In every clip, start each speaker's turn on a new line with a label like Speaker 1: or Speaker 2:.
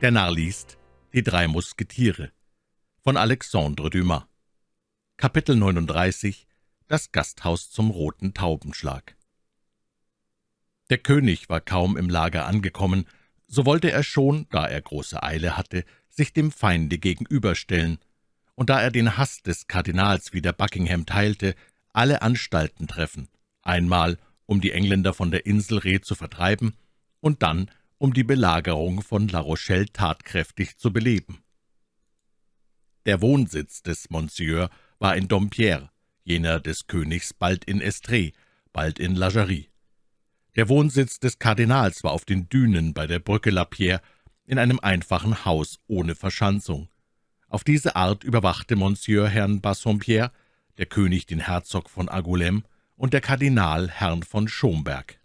Speaker 1: Der Narr liest Die drei Musketiere von Alexandre Dumas. Kapitel 39 Das Gasthaus zum roten Taubenschlag. Der König war kaum im Lager angekommen, so wollte er schon, da er große Eile hatte, sich dem Feinde gegenüberstellen, und da er den Hass des Kardinals wie der Buckingham teilte, alle Anstalten treffen, einmal um die Engländer von der Insel Reh zu vertreiben und dann um die Belagerung von La Rochelle tatkräftig zu beleben. Der Wohnsitz des Monsieur war in Dompierre, jener des Königs bald in Estrée, bald in La Jarrie. Der Wohnsitz des Kardinals war auf den Dünen bei der Brücke La Pierre in einem einfachen Haus ohne Verschanzung. Auf diese Art überwachte Monsieur Herrn Bassompierre, der König den Herzog von Angoulême und der Kardinal Herrn von Schomberg.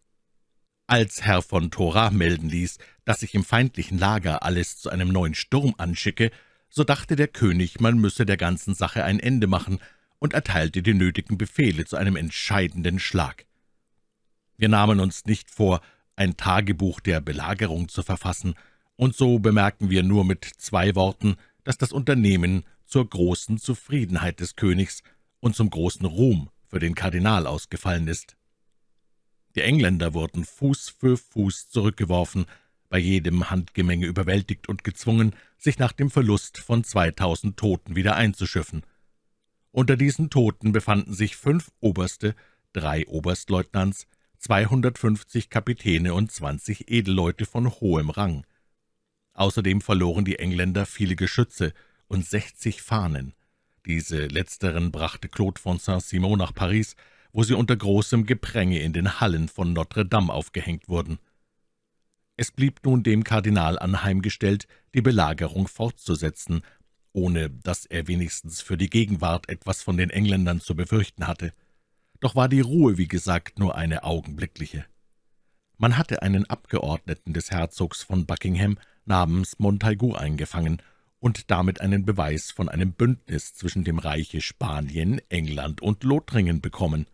Speaker 1: Als Herr von Thora melden ließ, dass sich im feindlichen Lager alles zu einem neuen Sturm anschicke, so dachte der König, man müsse der ganzen Sache ein Ende machen und erteilte die nötigen Befehle zu einem entscheidenden Schlag. Wir nahmen uns nicht vor, ein Tagebuch der Belagerung zu verfassen, und so bemerken wir nur mit zwei Worten, dass das Unternehmen zur großen Zufriedenheit des Königs und zum großen Ruhm für den Kardinal ausgefallen ist. Die Engländer wurden Fuß für Fuß zurückgeworfen, bei jedem Handgemenge überwältigt und gezwungen, sich nach dem Verlust von zweitausend Toten wieder einzuschiffen. Unter diesen Toten befanden sich fünf Oberste, drei Oberstleutnants, 250 Kapitäne und 20 Edelleute von hohem Rang. Außerdem verloren die Engländer viele Geschütze und 60 Fahnen. Diese letzteren brachte Claude von Saint-Simon nach Paris, wo sie unter großem Gepränge in den Hallen von Notre Dame aufgehängt wurden. Es blieb nun dem Kardinal anheimgestellt, die Belagerung fortzusetzen, ohne dass er wenigstens für die Gegenwart etwas von den Engländern zu befürchten hatte. Doch war die Ruhe, wie gesagt, nur eine augenblickliche. Man hatte einen Abgeordneten des Herzogs von Buckingham namens Montaigu eingefangen und damit einen Beweis von einem Bündnis zwischen dem Reiche Spanien, England und Lothringen bekommen.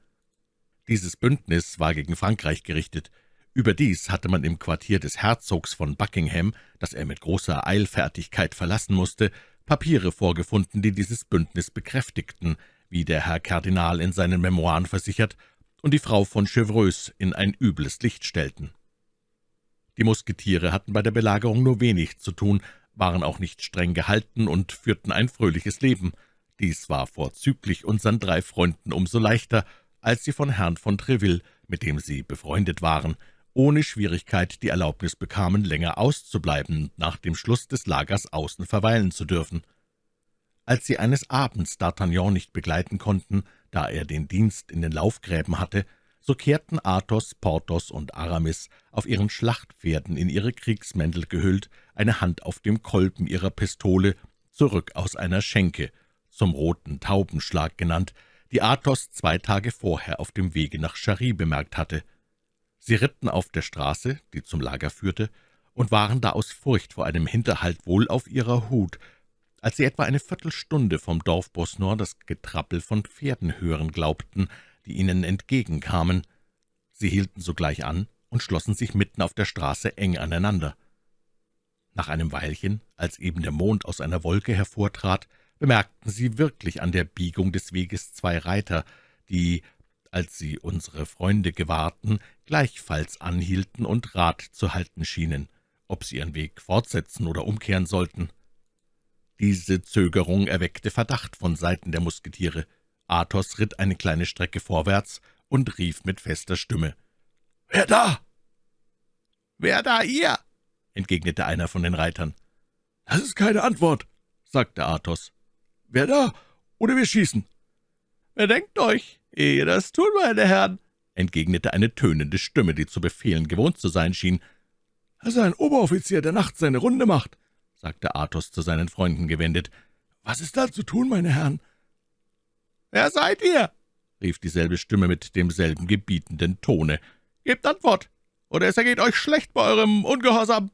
Speaker 1: Dieses Bündnis war gegen Frankreich gerichtet. Überdies hatte man im Quartier des Herzogs von Buckingham, das er mit großer Eilfertigkeit verlassen musste, Papiere vorgefunden, die dieses Bündnis bekräftigten, wie der Herr Kardinal in seinen Memoiren versichert, und die Frau von Chevreuse in ein übles Licht stellten. Die Musketiere hatten bei der Belagerung nur wenig zu tun, waren auch nicht streng gehalten und führten ein fröhliches Leben. Dies war vorzüglich unseren drei Freunden umso leichter, als sie von Herrn von Treville, mit dem sie befreundet waren, ohne Schwierigkeit die Erlaubnis bekamen, länger auszubleiben und nach dem Schluss des Lagers außen verweilen zu dürfen. Als sie eines Abends D'Artagnan nicht begleiten konnten, da er den Dienst in den Laufgräben hatte, so kehrten Athos, Porthos und Aramis auf ihren Schlachtpferden in ihre Kriegsmäntel gehüllt, eine Hand auf dem Kolben ihrer Pistole, zurück aus einer Schenke, zum roten Taubenschlag genannt, die Athos zwei Tage vorher auf dem Wege nach Charry bemerkt hatte. Sie ritten auf der Straße, die zum Lager führte, und waren da aus Furcht vor einem Hinterhalt wohl auf ihrer Hut, als sie etwa eine Viertelstunde vom Dorf Bosnor das Getrappel von Pferden hören glaubten, die ihnen entgegenkamen. Sie hielten sogleich an und schlossen sich mitten auf der Straße eng aneinander. Nach einem Weilchen, als eben der Mond aus einer Wolke hervortrat, bemerkten sie wirklich an der Biegung des Weges zwei Reiter, die, als sie unsere Freunde gewahrten, gleichfalls anhielten und Rat zu halten schienen, ob sie ihren Weg fortsetzen oder umkehren sollten. Diese Zögerung erweckte Verdacht von Seiten der Musketiere. Athos ritt eine kleine Strecke vorwärts und rief mit fester Stimme, »Wer da?« »Wer da hier?« entgegnete einer von den Reitern. »Das ist keine Antwort«, sagte Athos. »Wer da? Oder wir schießen.« »Bedenkt euch, ehe das tun, meine Herren«, entgegnete eine tönende Stimme, die zu befehlen gewohnt zu sein schien. »Das ist ein Oberoffizier, der nachts seine Runde macht«, sagte Athos zu seinen Freunden gewendet. »Was ist da zu tun, meine Herren?« »Wer seid ihr?« rief dieselbe Stimme mit demselben gebietenden Tone. »Gebt Antwort, oder es ergeht euch schlecht bei eurem Ungehorsam.«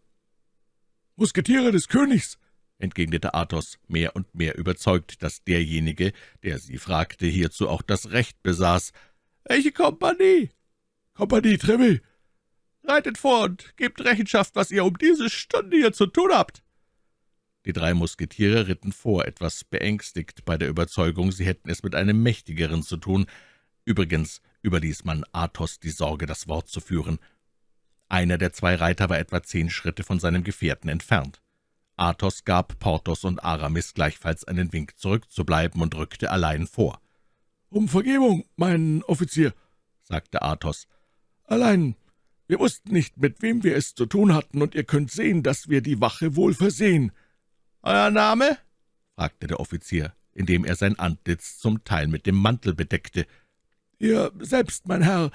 Speaker 1: »Musketiere des Königs«, entgegnete Athos, mehr und mehr überzeugt, dass derjenige, der sie fragte, hierzu auch das Recht besaß. »Welche Kompanie?« »Kompanie Treville.« »Reitet vor und gebt Rechenschaft, was ihr um diese Stunde hier zu tun habt.« Die drei Musketiere ritten vor, etwas beängstigt bei der Überzeugung, sie hätten es mit einem Mächtigeren zu tun. Übrigens überließ man Athos die Sorge, das Wort zu führen. Einer der zwei Reiter war etwa zehn Schritte von seinem Gefährten entfernt. Athos gab Porthos und Aramis gleichfalls einen Wink zurückzubleiben und rückte allein vor. »Um Vergebung, mein Offizier«, sagte Athos. »Allein, wir wussten nicht, mit wem wir es zu tun hatten, und ihr könnt sehen, dass wir die Wache wohl versehen.« »Euer Name?« fragte der Offizier, indem er sein Antlitz zum Teil mit dem Mantel bedeckte. »Ihr selbst, mein Herr«,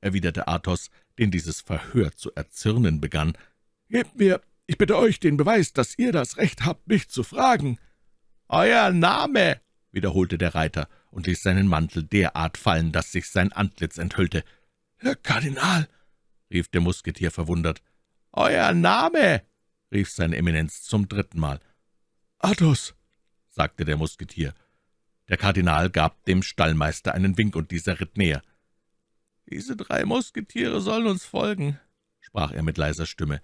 Speaker 1: erwiderte Athos, den dieses Verhör zu erzürnen begann. »Gebt mir, ich bitte euch, den Beweis, dass ihr das Recht habt, mich zu fragen.« »Euer Name«, wiederholte der Reiter und ließ seinen Mantel derart fallen, dass sich sein Antlitz enthüllte. »Herr Kardinal«, rief der Musketier verwundert. »Euer Name«, rief seine Eminenz zum dritten Mal. »Athos«, sagte der Musketier. Der Kardinal gab dem Stallmeister einen Wink, und dieser ritt näher. »Diese drei Musketiere sollen uns folgen«, sprach er mit leiser Stimme.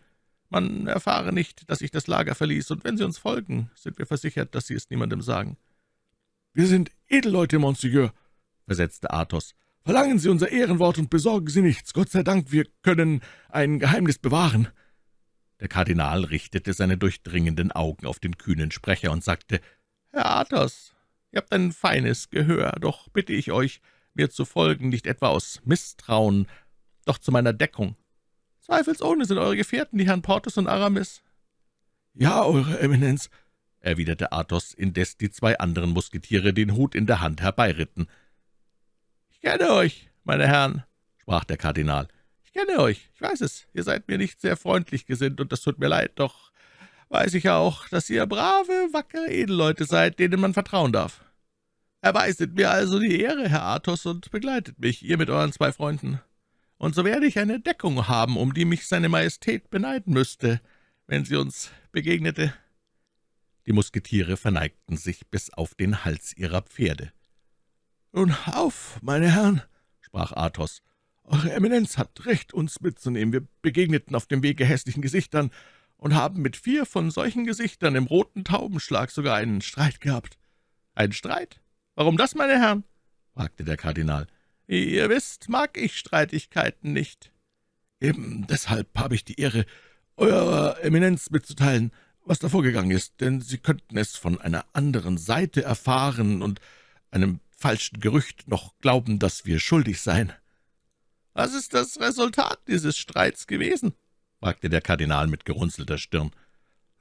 Speaker 1: »Man erfahre nicht, dass ich das Lager verließ, und wenn sie uns folgen, sind wir versichert, dass sie es niemandem sagen.« »Wir sind Edelleute, Monseigneur«, versetzte Athos. »Verlangen Sie unser Ehrenwort und besorgen Sie nichts. Gott sei Dank, wir können ein Geheimnis bewahren.« Der Kardinal richtete seine durchdringenden Augen auf den kühnen Sprecher und sagte, »Herr Athos, Ihr habt ein feines Gehör, doch bitte ich euch, mir zu folgen, nicht etwa aus Misstrauen, doch zu meiner Deckung. Zweifelsohne sind eure Gefährten die Herrn Porthos und Aramis.« »Ja, Eure Eminenz«, erwiderte Athos, indes die zwei anderen Musketiere den Hut in der Hand herbeiritten. »Ich kenne euch, meine Herren«, sprach der Kardinal. »Ich kenne euch, ich weiß es, ihr seid mir nicht sehr freundlich gesinnt, und das tut mir leid, doch weiß ich auch, dass ihr brave, wackere Edelleute seid, denen man vertrauen darf. Erweiset mir also die Ehre, Herr Athos, und begleitet mich, ihr mit euren zwei Freunden. Und so werde ich eine Deckung haben, um die mich seine Majestät beneiden müsste, wenn sie uns begegnete.« Die Musketiere verneigten sich bis auf den Hals ihrer Pferde. »Nun auf, meine Herren«, sprach Athos, »Eure Eminenz hat recht, uns mitzunehmen. Wir begegneten auf dem Wege hässlichen Gesichtern, und haben mit vier von solchen Gesichtern im roten Taubenschlag sogar einen Streit gehabt.« »Einen Streit? Warum das, meine Herren?« fragte der Kardinal. »Ihr wisst, mag ich Streitigkeiten nicht.« »Eben deshalb habe ich die Ehre, Eurer Eminenz mitzuteilen, was da vorgegangen ist, denn Sie könnten es von einer anderen Seite erfahren und einem falschen Gerücht noch glauben, dass wir schuldig seien.« »Was ist das Resultat dieses Streits gewesen?« fragte der Kardinal mit gerunzelter Stirn.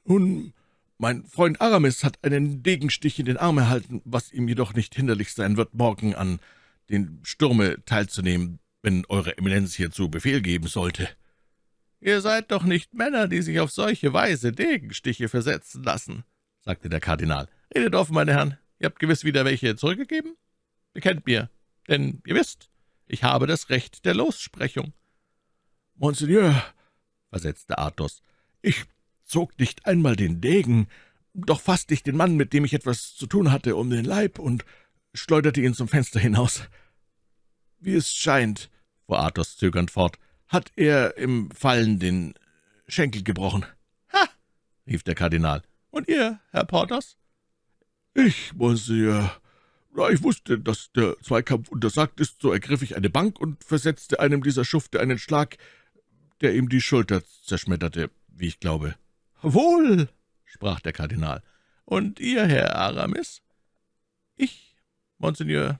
Speaker 1: »Nun, mein Freund Aramis hat einen Degenstich in den Arm erhalten, was ihm jedoch nicht hinderlich sein wird, morgen an den Sturme teilzunehmen, wenn Eure Eminenz hierzu Befehl geben sollte.« »Ihr seid doch nicht Männer, die sich auf solche Weise Degenstiche versetzen lassen«, sagte der Kardinal. »Redet offen, meine Herren, ihr habt gewiss wieder welche zurückgegeben? Bekennt mir, denn ihr wisst, ich habe das Recht der Lossprechung.« »Monseigneur«, versetzte Athos, »ich zog nicht einmal den Degen, doch fasste ich den Mann, mit dem ich etwas zu tun hatte, um den Leib und schleuderte ihn zum Fenster hinaus. Wie es scheint«, fuhr Athos zögernd fort, »hat er im Fallen den Schenkel gebrochen.« »Ha!« rief der Kardinal. »Und ihr, Herr Porthos?« »Ich, Monsieur, da ich wusste, dass der Zweikampf untersagt ist, so ergriff ich eine Bank und versetzte einem dieser Schufte einen Schlag, der ihm die Schulter zerschmetterte, wie ich glaube. »Wohl«, sprach der Kardinal. »Und ihr, Herr Aramis?« »Ich, Monseigneur,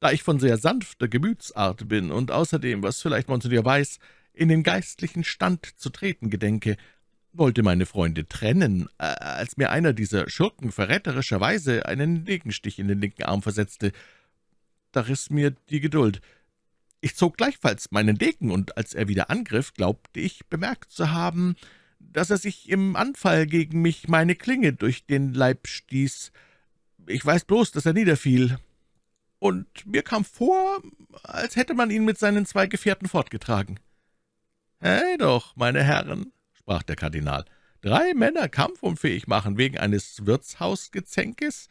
Speaker 1: da ich von sehr sanfter Gemütsart bin und außerdem, was vielleicht Monseigneur weiß, in den geistlichen Stand zu treten gedenke, wollte meine Freunde trennen, äh, als mir einer dieser Schurken verräterischerweise einen Degenstich in den linken Arm versetzte. Da riss mir die Geduld. Ich zog gleichfalls meinen Degen, und als er wieder angriff, glaubte ich bemerkt zu haben, dass er sich im Anfall gegen mich meine Klinge durch den Leib stieß. Ich weiß bloß, dass er niederfiel. Und mir kam vor, als hätte man ihn mit seinen zwei Gefährten fortgetragen. »Hey doch, meine Herren«, sprach der Kardinal, »drei Männer kampfunfähig machen wegen eines Wirtshausgezänkes?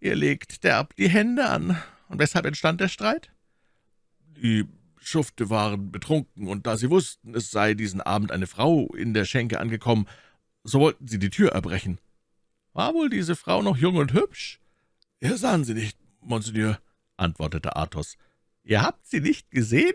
Speaker 1: Ihr legt derb die Hände an. Und weshalb entstand der Streit?« die Schufte waren betrunken, und da sie wussten, es sei diesen Abend eine Frau in der Schenke angekommen, so wollten sie die Tür erbrechen. War wohl diese Frau noch jung und hübsch?«
Speaker 2: »Ja, sahen Sie nicht, Monseigneur«, antwortete Athos.
Speaker 1: »Ihr habt sie nicht gesehen?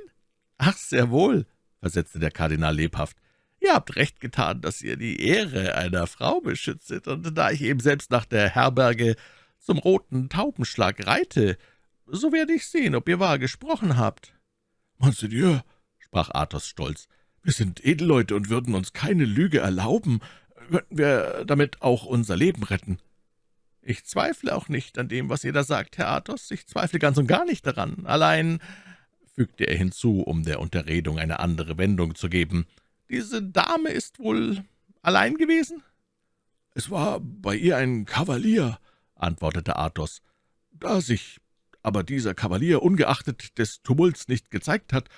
Speaker 1: Ach, sehr wohl«, versetzte der Kardinal lebhaft. »Ihr habt recht getan, dass ihr die Ehre einer Frau beschützet, und da ich eben selbst nach der Herberge zum roten Taubenschlag reite, so werde ich sehen, ob ihr wahr gesprochen habt.«
Speaker 2: »Monseigneur«, sprach Athos stolz, »wir sind Edelleute und würden uns keine Lüge erlauben. Könnten wir damit auch unser Leben retten?«
Speaker 1: »Ich zweifle auch nicht an dem, was ihr da sagt, Herr Athos. Ich zweifle ganz und gar nicht daran. Allein«, fügte er hinzu, um der Unterredung eine andere Wendung zu geben, »diese Dame ist wohl allein gewesen?«
Speaker 2: »Es war bei ihr ein Kavalier«, antwortete Athos. »Da sich aber dieser Kavalier ungeachtet des Tumults nicht gezeigt hat,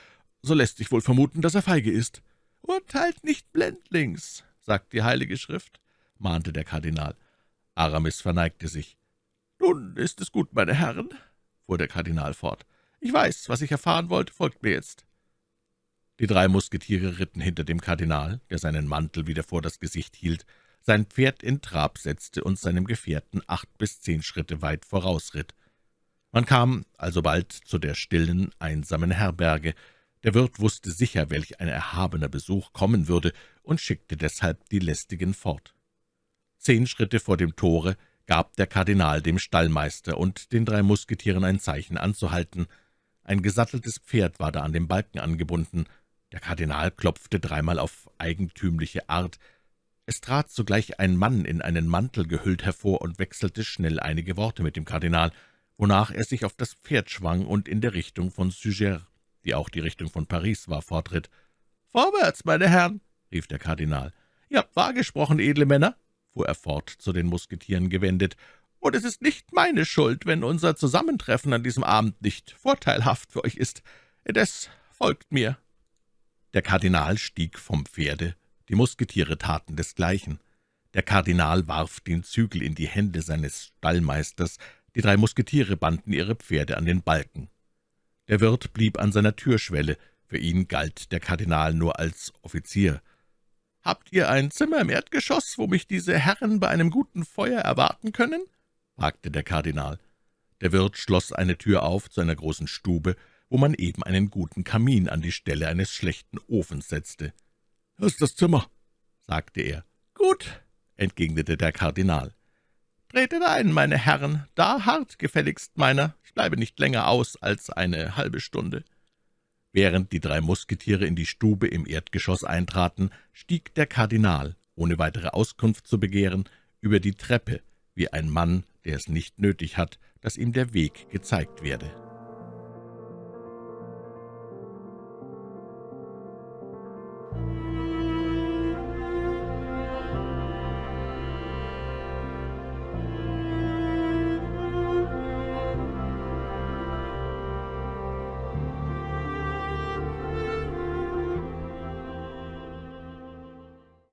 Speaker 2: so lässt sich wohl vermuten, dass er feige ist.«
Speaker 1: »Urteilt nicht blendlings«, sagt die Heilige Schrift, mahnte der Kardinal. Aramis verneigte sich. »Nun ist es gut, meine Herren«, fuhr der Kardinal fort. »Ich weiß, was ich erfahren wollte, folgt mir jetzt.« Die drei Musketiere ritten hinter dem Kardinal, der seinen Mantel wieder vor das Gesicht hielt, sein Pferd in Trab setzte und seinem Gefährten acht bis zehn Schritte weit vorausritt. Man kam alsobald zu der stillen, einsamen Herberge. Der Wirt wusste sicher, welch ein erhabener Besuch kommen würde, und schickte deshalb die Lästigen fort. Zehn Schritte vor dem Tore gab der Kardinal dem Stallmeister und den drei Musketieren ein Zeichen anzuhalten. Ein gesatteltes Pferd war da an dem Balken angebunden. Der Kardinal klopfte dreimal auf eigentümliche Art. Es trat sogleich ein Mann in einen Mantel gehüllt hervor und wechselte schnell einige Worte mit dem Kardinal, wonach er sich auf das Pferd schwang und in der Richtung von Suger, die auch die Richtung von Paris war, fortritt. »Vorwärts, meine Herren«, rief der Kardinal. »Ihr habt wahr gesprochen, edle Männer fuhr er fort, zu den Musketieren gewendet, »und es ist nicht meine Schuld, wenn unser Zusammentreffen an diesem Abend nicht vorteilhaft für euch ist. Indes folgt mir.« Der Kardinal stieg vom Pferde, die Musketiere taten desgleichen. Der Kardinal warf den Zügel in die Hände seines Stallmeisters, die drei Musketiere banden ihre Pferde an den Balken. Der Wirt blieb an seiner Türschwelle, für ihn galt der Kardinal nur als Offizier. »Habt ihr ein Zimmer im Erdgeschoss, wo mich diese Herren bei einem guten Feuer erwarten können?« fragte der Kardinal. Der Wirt schloss eine Tür auf zu einer großen Stube, wo man eben einen guten Kamin an die Stelle eines schlechten Ofens setzte.
Speaker 2: »Das ist das Zimmer«,
Speaker 1: sagte er. »Gut«, entgegnete der Kardinal. »Tretet ein, meine Herren, da hart gefälligst meiner. Ich bleibe nicht länger aus als eine halbe Stunde.« Während die drei Musketiere in die Stube im Erdgeschoss eintraten, stieg der Kardinal, ohne weitere Auskunft zu begehren, über die Treppe, wie ein Mann, der es nicht nötig hat, dass ihm der Weg gezeigt werde.